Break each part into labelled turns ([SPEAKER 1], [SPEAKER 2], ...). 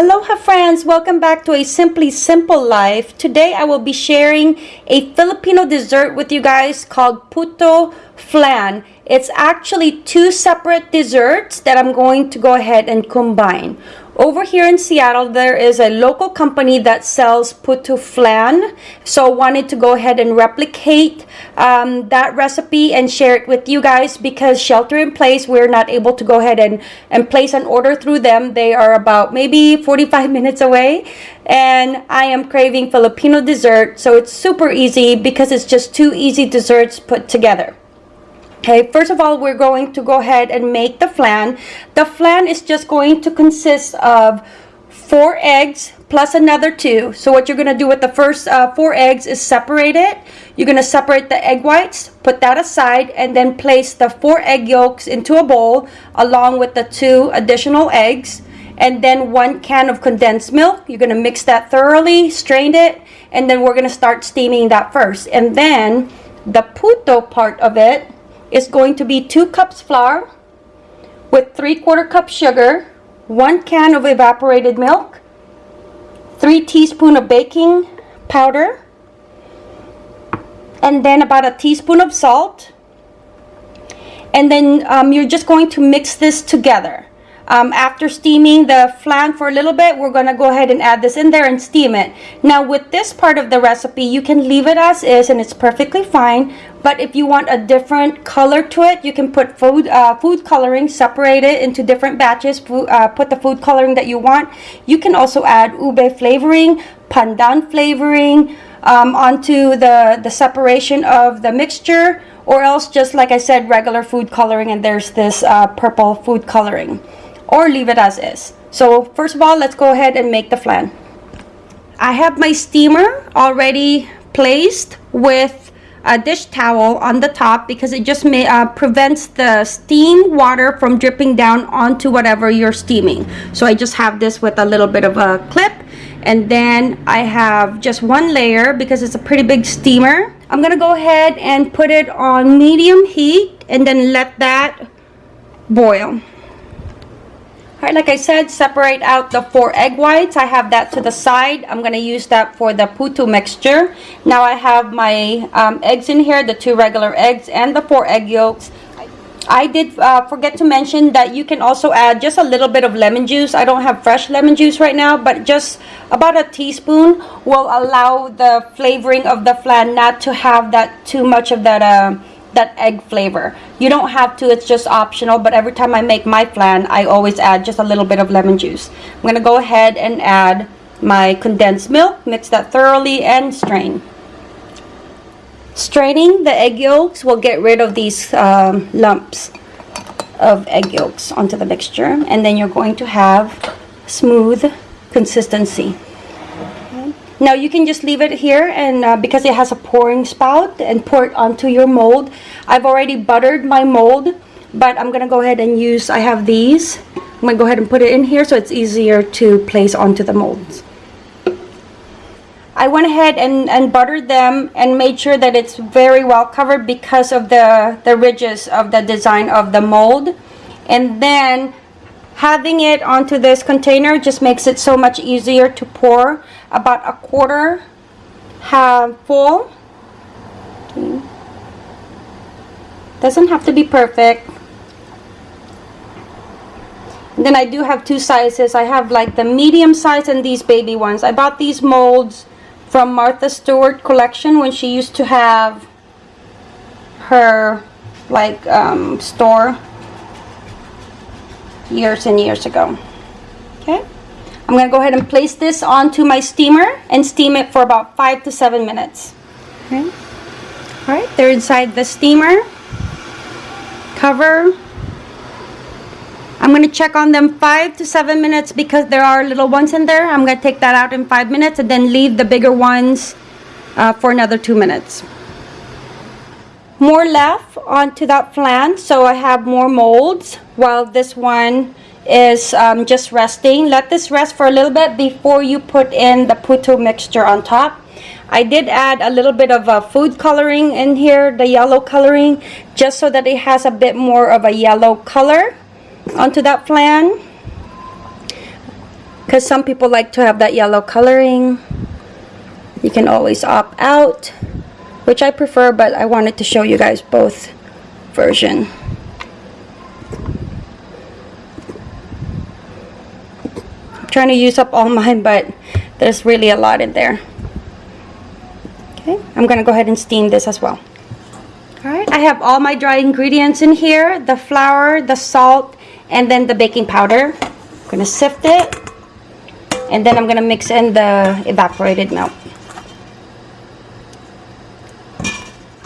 [SPEAKER 1] Aloha friends, welcome back to a Simply Simple Life. Today I will be sharing a Filipino dessert with you guys called puto flan. It's actually two separate desserts that I'm going to go ahead and combine. Over here in Seattle, there is a local company that sells puto flan. So wanted to go ahead and replicate um, that recipe and share it with you guys because shelter in place, we're not able to go ahead and, and place an order through them. They are about maybe 45 minutes away. And I am craving Filipino dessert. So it's super easy because it's just two easy desserts put together. Okay, first of all, we're going to go ahead and make the flan. The flan is just going to consist of four eggs plus another two. So what you're going to do with the first uh, four eggs is separate it. You're going to separate the egg whites, put that aside, and then place the four egg yolks into a bowl along with the two additional eggs. And then one can of condensed milk. You're going to mix that thoroughly, strain it, and then we're going to start steaming that first. And then the puto part of it is going to be 2 cups flour with 3 quarter cup sugar, 1 can of evaporated milk, 3 teaspoon of baking powder, and then about a teaspoon of salt. And then um, you're just going to mix this together. Um, after steaming the flan for a little bit, we're going to go ahead and add this in there and steam it. Now with this part of the recipe, you can leave it as is and it's perfectly fine. But if you want a different color to it, you can put food uh, food coloring, separate it into different batches, uh, put the food coloring that you want. You can also add ube flavoring, pandan flavoring um, onto the, the separation of the mixture or else just like I said, regular food coloring and there's this uh, purple food coloring or leave it as is. So first of all, let's go ahead and make the flan. I have my steamer already placed with a dish towel on the top because it just may, uh, prevents the steam water from dripping down onto whatever you're steaming. So I just have this with a little bit of a clip and then I have just one layer because it's a pretty big steamer. I'm gonna go ahead and put it on medium heat and then let that boil. Alright, like I said, separate out the four egg whites. I have that to the side. I'm going to use that for the puto mixture. Now I have my um, eggs in here, the two regular eggs and the four egg yolks. I did uh, forget to mention that you can also add just a little bit of lemon juice. I don't have fresh lemon juice right now, but just about a teaspoon will allow the flavoring of the flan not to have that too much of that uh, that egg flavor. You don't have to, it's just optional, but every time I make my flan, I always add just a little bit of lemon juice. I'm to go ahead and add my condensed milk, mix that thoroughly, and strain. Straining the egg yolks will get rid of these um, lumps of egg yolks onto the mixture, and then you're going to have smooth consistency. Now you can just leave it here and uh, because it has a pouring spout and pour it onto your mold. I've already buttered my mold, but I'm going to go ahead and use, I have these. I'm going to go ahead and put it in here so it's easier to place onto the molds. I went ahead and, and buttered them and made sure that it's very well covered because of the, the ridges of the design of the mold. And then having it onto this container just makes it so much easier to pour about a quarter half full doesn't have to be perfect and then I do have two sizes I have like the medium size and these baby ones I bought these molds from Martha Stewart collection when she used to have her like um, store years and years ago. Okay. I'm to go ahead and place this onto my steamer and steam it for about 5 to 7 minutes. Okay. Alright, they're inside the steamer. Cover. I'm to check on them 5 to 7 minutes because there are little ones in there. I'm to take that out in 5 minutes and then leave the bigger ones uh, for another 2 minutes. More left onto that flan, so I have more molds while this one is um, just resting. Let this rest for a little bit before you put in the puto mixture on top. I did add a little bit of a food coloring in here, the yellow coloring, just so that it has a bit more of a yellow color onto that flan. because some people like to have that yellow coloring. You can always opt out, which I prefer, but I wanted to show you guys both version. I'm trying to use up all mine, but there's really a lot in there. Okay, I'm gonna go ahead and steam this as well. All right, I have all my dry ingredients in here, the flour, the salt, and then the baking powder. I'm gonna sift it, and then I'm gonna mix in the evaporated milk.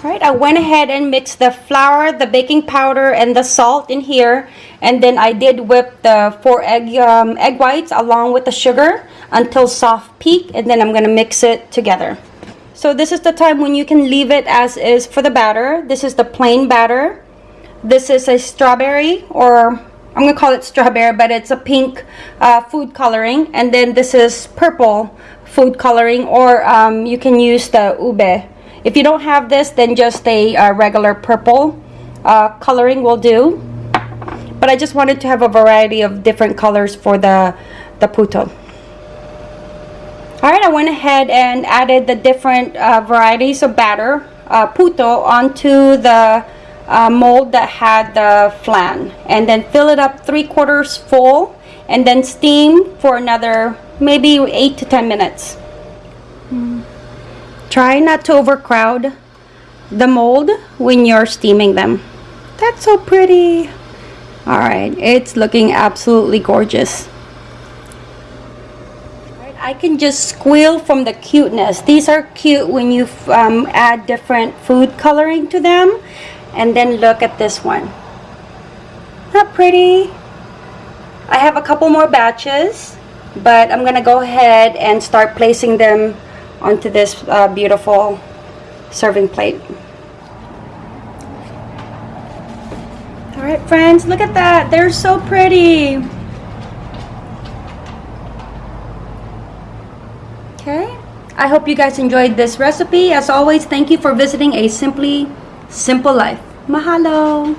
[SPEAKER 1] Right, I went ahead and mixed the flour, the baking powder, and the salt in here. And then I did whip the four egg, um, egg whites along with the sugar until soft peak. And then I'm going to mix it together. So this is the time when you can leave it as is for the batter. This is the plain batter. This is a strawberry or I'm going to call it strawberry, but it's a pink uh, food coloring. And then this is purple food coloring or um, you can use the ube if you don't have this, then just a uh, regular purple uh, coloring will do. But I just wanted to have a variety of different colors for the, the puto. Alright, I went ahead and added the different uh, varieties of batter, uh, puto, onto the uh, mold that had the flan. And then fill it up three quarters full and then steam for another maybe 8 to 10 minutes. Try not to overcrowd the mold when you're steaming them. That's so pretty. All right, it's looking absolutely gorgeous. I can just squeal from the cuteness. These are cute when you um, add different food coloring to them. And then look at this one. Not pretty. I have a couple more batches, but I'm gonna go ahead and start placing them onto this uh, beautiful serving plate. Alright friends, look at that. They're so pretty. Okay. I hope you guys enjoyed this recipe. As always, thank you for visiting A Simply Simple Life. Mahalo!